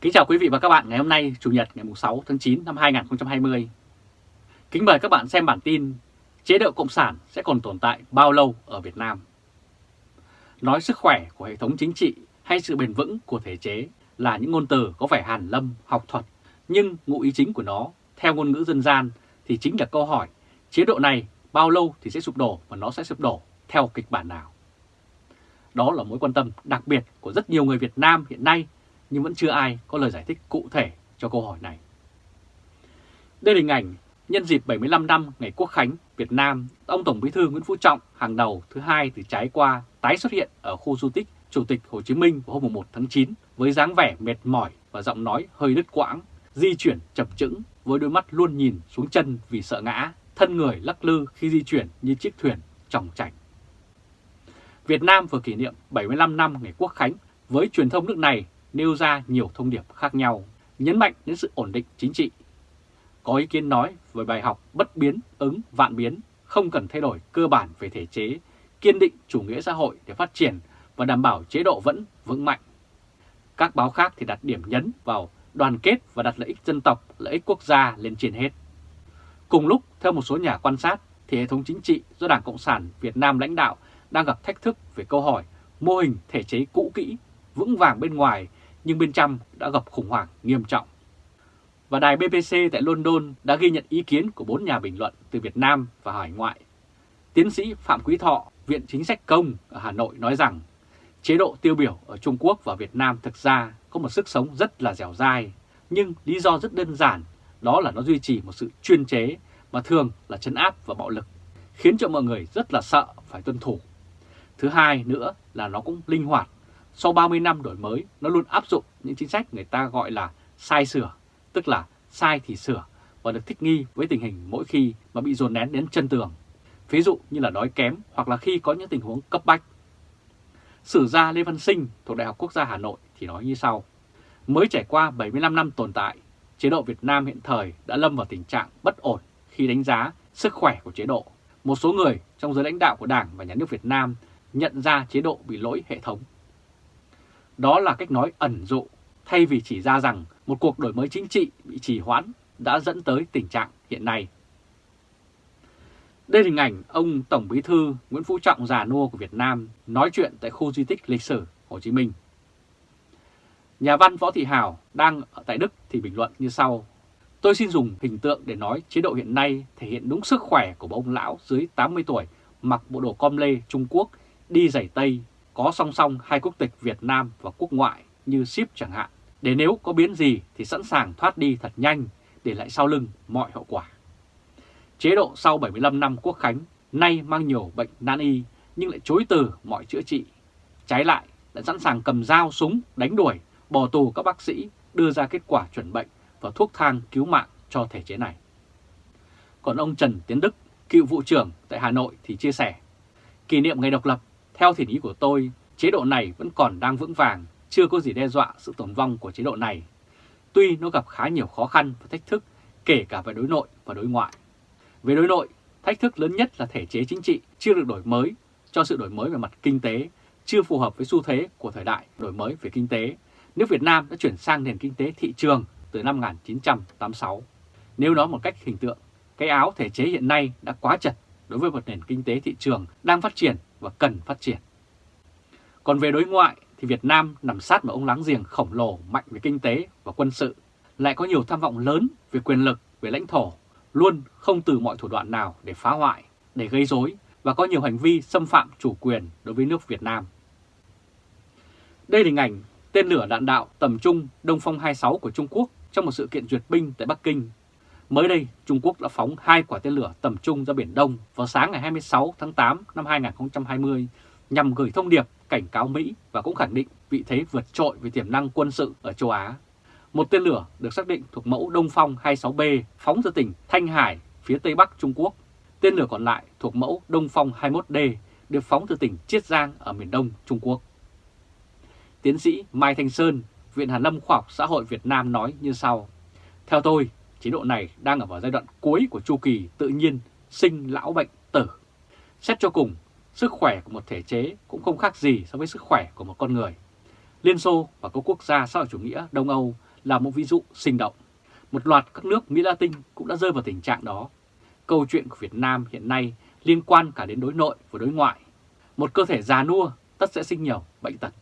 Kính chào quý vị và các bạn ngày hôm nay Chủ nhật ngày 6 tháng 9 năm 2020. Kính mời các bạn xem bản tin Chế độ Cộng sản sẽ còn tồn tại bao lâu ở Việt Nam? Nói sức khỏe của hệ thống chính trị hay sự bền vững của thể chế là những ngôn từ có vẻ hàn lâm, học thuật, nhưng ngụ ý chính của nó, theo ngôn ngữ dân gian, thì chính là câu hỏi chế độ này bao lâu thì sẽ sụp đổ và nó sẽ sụp đổ theo kịch bản nào? Đó là mối quan tâm đặc biệt của rất nhiều người Việt Nam hiện nay nhưng vẫn chưa ai có lời giải thích cụ thể cho câu hỏi này. Đây là hình ảnh nhân dịp 75 năm ngày Quốc khánh Việt Nam, ông Tổng Bí thư Nguyễn Phú Trọng hàng đầu thứ hai từ trái qua tái xuất hiện ở khu du tích Chủ tịch Hồ Chí Minh vào hôm 1 tháng 9 với dáng vẻ mệt mỏi và giọng nói hơi đứt quãng, di chuyển chập chững với đôi mắt luôn nhìn xuống chân vì sợ ngã, thân người lắc lư khi di chuyển như chiếc thuyền trọng chảnh. Việt Nam vừa kỷ niệm 75 năm ngày Quốc khánh với truyền thông nước này nêu ra nhiều thông điệp khác nhau, nhấn mạnh đến sự ổn định chính trị. Có ý kiến nói về bài học bất biến, ứng, vạn biến, không cần thay đổi cơ bản về thể chế, kiên định chủ nghĩa xã hội để phát triển và đảm bảo chế độ vẫn vững mạnh. Các báo khác thì đặt điểm nhấn vào đoàn kết và đặt lợi ích dân tộc, lợi ích quốc gia lên trên hết. Cùng lúc, theo một số nhà quan sát, thì hệ thống chính trị do Đảng Cộng sản Việt Nam lãnh đạo đang gặp thách thức về câu hỏi mô hình thể chế cũ kỹ, vững vàng bên ngoài nhưng bên trong đã gặp khủng hoảng nghiêm trọng. Và đài BBC tại London đã ghi nhận ý kiến của bốn nhà bình luận từ Việt Nam và hải ngoại. Tiến sĩ Phạm Quý Thọ, Viện Chính sách Công ở Hà Nội nói rằng chế độ tiêu biểu ở Trung Quốc và Việt Nam thực ra có một sức sống rất là dẻo dai, nhưng lý do rất đơn giản, đó là nó duy trì một sự chuyên chế mà thường là chấn áp và bạo lực, khiến cho mọi người rất là sợ phải tuân thủ. Thứ hai nữa là nó cũng linh hoạt sau 30 năm đổi mới, nó luôn áp dụng những chính sách người ta gọi là sai sửa, tức là sai thì sửa và được thích nghi với tình hình mỗi khi mà bị dồn nén đến chân tường. Ví dụ như là đói kém hoặc là khi có những tình huống cấp bách. Sử gia Lê Văn Sinh thuộc Đại học Quốc gia Hà Nội thì nói như sau. Mới trải qua 75 năm tồn tại, chế độ Việt Nam hiện thời đã lâm vào tình trạng bất ổn khi đánh giá sức khỏe của chế độ. Một số người trong giới lãnh đạo của Đảng và Nhà nước Việt Nam nhận ra chế độ bị lỗi hệ thống. Đó là cách nói ẩn dụ, thay vì chỉ ra rằng một cuộc đổi mới chính trị bị trì hoãn đã dẫn tới tình trạng hiện nay. Đây là hình ảnh ông Tổng Bí thư Nguyễn Phú Trọng già nua của Việt Nam nói chuyện tại khu di tích lịch sử Hồ Chí Minh. Nhà văn Võ Thị Hào đang ở tại Đức thì bình luận như sau. Tôi xin dùng hình tượng để nói chế độ hiện nay thể hiện đúng sức khỏe của ông lão dưới 80 tuổi mặc bộ đồ com lê Trung Quốc đi giày Tây có song song hai quốc tịch Việt Nam và quốc ngoại như ship chẳng hạn, để nếu có biến gì thì sẵn sàng thoát đi thật nhanh để lại sau lưng mọi hậu quả. Chế độ sau 75 năm quốc khánh nay mang nhiều bệnh nan y nhưng lại chối từ mọi chữa trị. Trái lại lại sẵn sàng cầm dao súng đánh đuổi, bỏ tù các bác sĩ đưa ra kết quả chuẩn bệnh và thuốc thang cứu mạng cho thể chế này. Còn ông Trần Tiến Đức, cựu vụ trưởng tại Hà Nội thì chia sẻ, kỷ niệm ngày độc lập theo thiện ý của tôi, chế độ này vẫn còn đang vững vàng, chưa có gì đe dọa sự tồn vong của chế độ này. Tuy nó gặp khá nhiều khó khăn và thách thức, kể cả về đối nội và đối ngoại. Về đối nội, thách thức lớn nhất là thể chế chính trị chưa được đổi mới, cho sự đổi mới về mặt kinh tế, chưa phù hợp với xu thế của thời đại đổi mới về kinh tế. Nước Việt Nam đã chuyển sang nền kinh tế thị trường từ năm 1986. Nếu nói một cách hình tượng, cái áo thể chế hiện nay đã quá chật đối với một nền kinh tế thị trường đang phát triển và cần phát triển. Còn về đối ngoại thì Việt Nam nằm sát một ông láng giềng khổng lồ mạnh về kinh tế và quân sự, lại có nhiều tham vọng lớn về quyền lực, về lãnh thổ, luôn không từ mọi thủ đoạn nào để phá hoại, để gây rối và có nhiều hành vi xâm phạm chủ quyền đối với nước Việt Nam. Đây là hình ảnh tên lửa đạn đạo tầm trung Đông Phong 26 của Trung Quốc trong một sự kiện duyệt binh tại Bắc Kinh Mới đây, Trung Quốc đã phóng hai quả tên lửa tầm trung ra Biển Đông vào sáng ngày 26 tháng 8 năm 2020 nhằm gửi thông điệp cảnh cáo Mỹ và cũng khẳng định vị thế vượt trội về tiềm năng quân sự ở châu Á. Một tên lửa được xác định thuộc mẫu Đông Phong 26B phóng từ tỉnh Thanh Hải, phía Tây Bắc Trung Quốc. Tên lửa còn lại thuộc mẫu Đông Phong 21D được phóng từ tỉnh Chiết Giang ở miền Đông Trung Quốc. Tiến sĩ Mai Thanh Sơn, Viện Hàn Lâm Khoa học Xã hội Việt Nam nói như sau. Theo tôi, chế độ này đang ở vào giai đoạn cuối của chu kỳ tự nhiên sinh lão bệnh tử. Xét cho cùng, sức khỏe của một thể chế cũng không khác gì so với sức khỏe của một con người. Liên Xô và các quốc gia xã hội chủ nghĩa Đông Âu là một ví dụ sinh động. Một loạt các nước Mỹ Latin cũng đã rơi vào tình trạng đó. Câu chuyện của Việt Nam hiện nay liên quan cả đến đối nội và đối ngoại. Một cơ thể già nua tất sẽ sinh nhiều bệnh tật.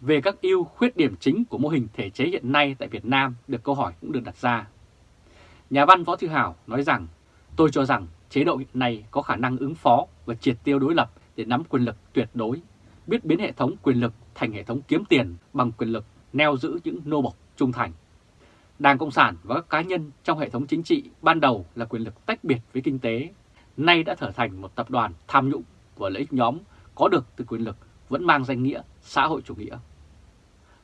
Về các ưu khuyết điểm chính của mô hình thể chế hiện nay tại Việt Nam được câu hỏi cũng được đặt ra. Nhà văn Võ Thư Hảo nói rằng, tôi cho rằng chế độ hiện nay có khả năng ứng phó và triệt tiêu đối lập để nắm quyền lực tuyệt đối, biết biến hệ thống quyền lực thành hệ thống kiếm tiền bằng quyền lực neo giữ những nô bộc trung thành. Đảng Cộng sản và các cá nhân trong hệ thống chính trị ban đầu là quyền lực tách biệt với kinh tế, nay đã trở thành một tập đoàn tham nhũng và lợi ích nhóm có được từ quyền lực vẫn mang danh nghĩa xã hội chủ nghĩa.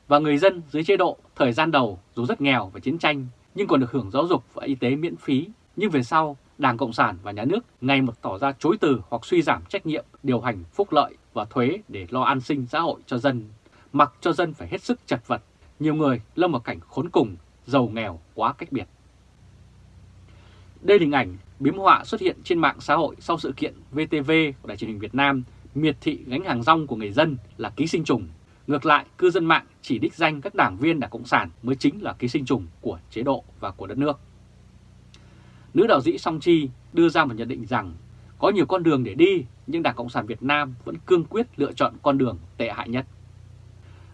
Và người dân dưới chế độ thời gian đầu dù rất nghèo và chiến tranh nhưng còn được hưởng giáo dục và y tế miễn phí, nhưng về sau Đảng Cộng sản và Nhà nước ngày một tỏ ra chối từ hoặc suy giảm trách nhiệm điều hành phúc lợi và thuế để lo an sinh xã hội cho dân, mặc cho dân phải hết sức chật vật, nhiều người lâm vào cảnh khốn cùng, giàu nghèo quá cách biệt. Đây là hình ảnh biếm họa xuất hiện trên mạng xã hội sau sự kiện VTV của Đài truyền hình Việt Nam miệt thị gánh hàng rong của người dân là ký sinh trùng. Ngược lại, cư dân mạng chỉ đích danh các đảng viên Đảng Cộng sản mới chính là ký sinh trùng của chế độ và của đất nước. Nữ đạo sĩ Song Chi đưa ra một nhận định rằng có nhiều con đường để đi nhưng Đảng Cộng sản Việt Nam vẫn cương quyết lựa chọn con đường tệ hại nhất.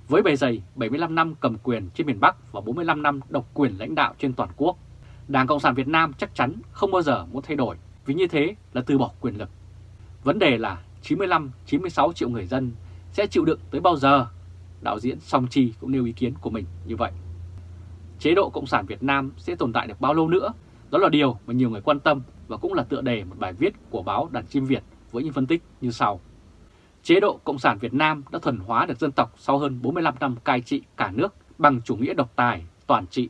Với bề dày 75 năm cầm quyền trên miền Bắc và 45 năm độc quyền lãnh đạo trên toàn quốc, Đảng Cộng sản Việt Nam chắc chắn không bao giờ muốn thay đổi vì như thế là từ bỏ quyền lực. Vấn đề là 95-96 triệu người dân sẽ chịu đựng tới bao giờ? Đạo diễn Song Chi cũng nêu ý kiến của mình như vậy. Chế độ Cộng sản Việt Nam sẽ tồn tại được bao lâu nữa? Đó là điều mà nhiều người quan tâm và cũng là tựa đề một bài viết của báo Đàn Chim Việt với những phân tích như sau. Chế độ Cộng sản Việt Nam đã thuần hóa được dân tộc sau hơn 45 năm cai trị cả nước bằng chủ nghĩa độc tài, toàn trị.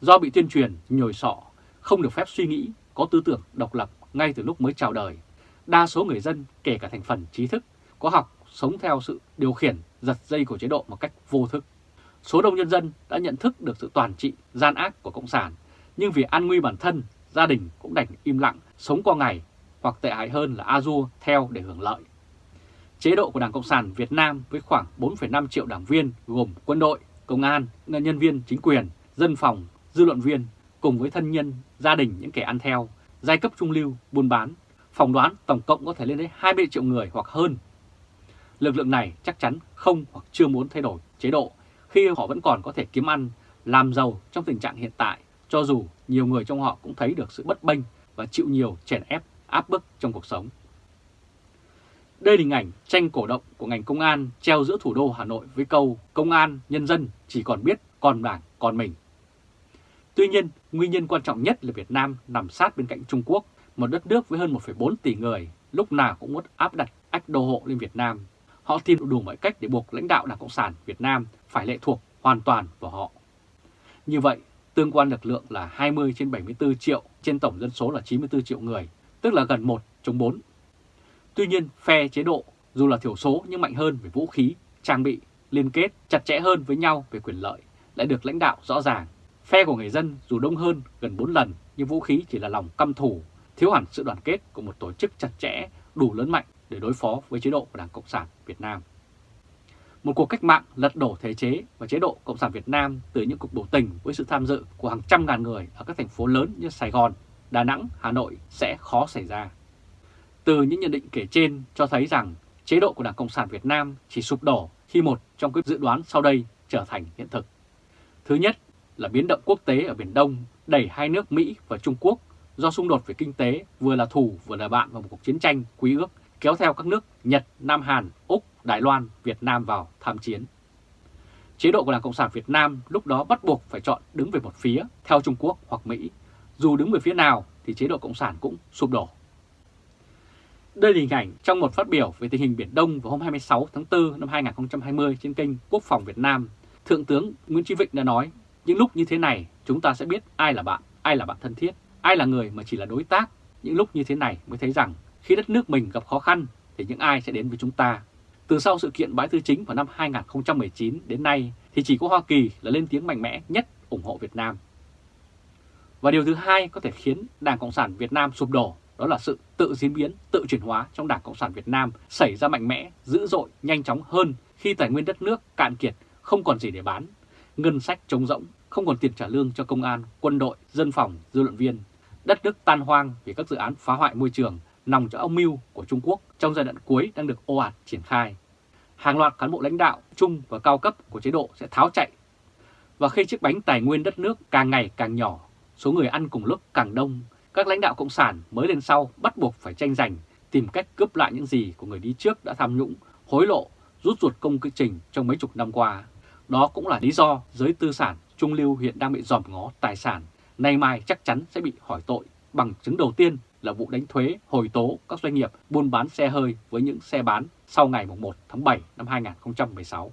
Do bị tuyên truyền, nhồi sọ, không được phép suy nghĩ, có tư tưởng độc lập ngay từ lúc mới chào đời. Đa số người dân, kể cả thành phần trí thức, có học, sống theo sự điều khiển, giật dây của chế độ một cách vô thức. Số đông nhân dân đã nhận thức được sự toàn trị, gian ác của Cộng sản, nhưng vì an nguy bản thân, gia đình cũng đành im lặng, sống qua ngày, hoặc tệ hại hơn là a theo để hưởng lợi. Chế độ của Đảng Cộng sản Việt Nam với khoảng 4,5 triệu đảng viên gồm quân đội, công an, nhân viên chính quyền, dân phòng, dư luận viên, cùng với thân nhân, gia đình những kẻ ăn theo, giai cấp trung lưu, buôn bán, phòng đoán tổng cộng có thể lên đến 20 triệu người hoặc hơn. Lực lượng này chắc chắn không hoặc chưa muốn thay đổi chế độ khi họ vẫn còn có thể kiếm ăn, làm giàu trong tình trạng hiện tại, cho dù nhiều người trong họ cũng thấy được sự bất bênh và chịu nhiều chèn ép, áp bức trong cuộc sống. Đây là hình ảnh tranh cổ động của ngành công an treo giữa thủ đô Hà Nội với câu Công an, nhân dân chỉ còn biết còn đảng, còn mình. Tuy nhiên, nguyên nhân quan trọng nhất là Việt Nam nằm sát bên cạnh Trung Quốc, một đất nước với hơn 1,4 tỷ người, lúc nào cũng muốn áp đặt ách đô hộ lên Việt Nam. Họ tìm đủ mọi cách để buộc lãnh đạo Đảng Cộng sản Việt Nam phải lệ thuộc hoàn toàn vào họ. Như vậy, tương quan lực lượng là 20 trên 74 triệu trên tổng dân số là 94 triệu người, tức là gần 1 chống 4 Tuy nhiên, phe chế độ dù là thiểu số nhưng mạnh hơn về vũ khí, trang bị, liên kết chặt chẽ hơn với nhau về quyền lợi, lại được lãnh đạo rõ ràng. Phe của người dân dù đông hơn gần 4 lần nhưng vũ khí chỉ là lòng căm thù, thiếu hẳn sự đoàn kết của một tổ chức chặt chẽ, đủ lớn mạnh để đối phó với chế độ của Đảng Cộng sản Việt Nam. Một cuộc cách mạng lật đổ thể chế và chế độ Cộng sản Việt Nam từ những cuộc biểu tình với sự tham dự của hàng trăm ngàn người ở các thành phố lớn như Sài Gòn, Đà Nẵng, Hà Nội sẽ khó xảy ra. Từ những nhận định kể trên cho thấy rằng chế độ của Đảng Cộng sản Việt Nam chỉ sụp đổ khi một trong các dự đoán sau đây trở thành hiện thực. Thứ nhất là biến động quốc tế ở Biển Đông đẩy hai nước Mỹ và Trung Quốc do xung đột về kinh tế vừa là thù vừa là bạn vào một cuộc chiến tranh quý ước kéo theo các nước Nhật, Nam Hàn, Úc, Đài Loan, Việt Nam vào tham chiến. Chế độ của Đảng Cộng sản Việt Nam lúc đó bắt buộc phải chọn đứng về một phía theo Trung Quốc hoặc Mỹ. Dù đứng về phía nào thì chế độ Cộng sản cũng sụp đổ. Đây là hình ảnh trong một phát biểu về tình hình Biển Đông vào hôm 26 tháng 4 năm 2020 trên kênh Quốc phòng Việt Nam. Thượng tướng Nguyễn Chí Vịnh đã nói, những lúc như thế này chúng ta sẽ biết ai là bạn, ai là bạn thân thiết, ai là người mà chỉ là đối tác. Những lúc như thế này mới thấy rằng khi đất nước mình gặp khó khăn thì những ai sẽ đến với chúng ta. Từ sau sự kiện bãi tư chính vào năm 2019 đến nay thì chỉ có Hoa Kỳ là lên tiếng mạnh mẽ nhất ủng hộ Việt Nam. Và điều thứ hai có thể khiến Đảng Cộng sản Việt Nam sụp đổ đó là sự tự diễn biến, tự chuyển hóa trong Đảng Cộng sản Việt Nam xảy ra mạnh mẽ, dữ dội, nhanh chóng hơn khi tài nguyên đất nước cạn kiệt, không còn gì để bán. ngân sách trống rỗng, không còn tiền trả lương cho công an, quân đội, dân phòng, dư luận viên. Đất nước tan hoang vì các dự án phá hoại môi trường nòng cho âm mưu của Trung Quốc trong giai đoạn cuối đang được ồ ạt triển khai. Hàng loạt cán bộ lãnh đạo trung và cao cấp của chế độ sẽ tháo chạy. Và khi chiếc bánh tài nguyên đất nước càng ngày càng nhỏ, số người ăn cùng lúc càng đông, các lãnh đạo Cộng sản mới lên sau bắt buộc phải tranh giành, tìm cách cướp lại những gì của người đi trước đã tham nhũng, hối lộ, rút ruột công quy trình trong mấy chục năm qua. Đó cũng là lý do giới tư sản trung lưu hiện đang bị dòm ngó tài sản, nay mai chắc chắn sẽ bị hỏi tội. Bằng chứng đầu tiên là vụ đánh thuế hồi tố các doanh nghiệp buôn bán xe hơi với những xe bán sau ngày 1 tháng 7 năm 2016.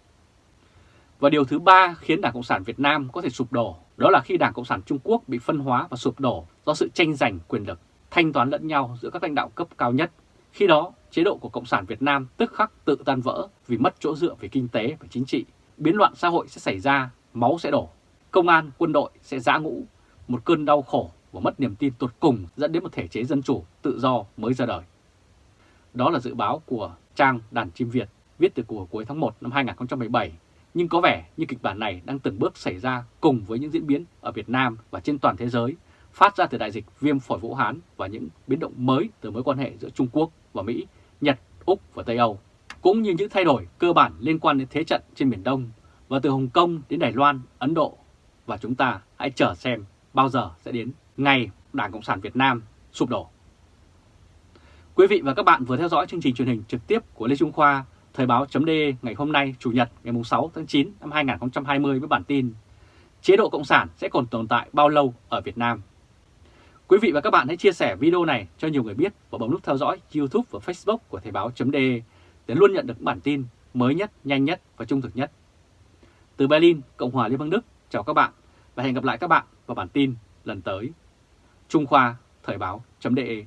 Và điều thứ ba khiến Đảng Cộng sản Việt Nam có thể sụp đổ đó là khi Đảng Cộng sản Trung Quốc bị phân hóa và sụp đổ do sự tranh giành quyền lực, thanh toán lẫn nhau giữa các lãnh đạo cấp cao nhất. Khi đó, chế độ của Cộng sản Việt Nam tức khắc tự tan vỡ vì mất chỗ dựa về kinh tế và chính trị. Biến loạn xã hội sẽ xảy ra, máu sẽ đổ, công an, quân đội sẽ giã ngũ, một cơn đau khổ và mất niềm tin tột cùng dẫn đến một thể chế dân chủ tự do mới ra đời. Đó là dự báo của trang Đàn Chim Việt viết từ của cuối tháng 1 năm 2017 nhưng có vẻ như kịch bản này đang từng bước xảy ra cùng với những diễn biến ở Việt Nam và trên toàn thế giới phát ra từ đại dịch viêm phổi Vũ Hán và những biến động mới từ mối quan hệ giữa Trung Quốc và Mỹ, Nhật, Úc và Tây Âu, cũng như những thay đổi cơ bản liên quan đến thế trận trên Biển Đông và từ Hồng Kông đến Đài Loan, Ấn Độ. Và chúng ta hãy chờ xem bao giờ sẽ đến ngày Đảng Cộng sản Việt Nam sụp đổ. Quý vị và các bạn vừa theo dõi chương trình truyền hình trực tiếp của Lê Trung Khoa Thời báo chấm ngày hôm nay Chủ nhật ngày 6 tháng 9 năm 2020 với bản tin Chế độ Cộng sản sẽ còn tồn tại bao lâu ở Việt Nam? Quý vị và các bạn hãy chia sẻ video này cho nhiều người biết và bấm nút theo dõi YouTube và Facebook của Thời báo chấm để luôn nhận được bản tin mới nhất, nhanh nhất và trung thực nhất. Từ Berlin, Cộng hòa Liên bang Đức, chào các bạn và hẹn gặp lại các bạn vào bản tin lần tới. Trung Khoa Thời báo .de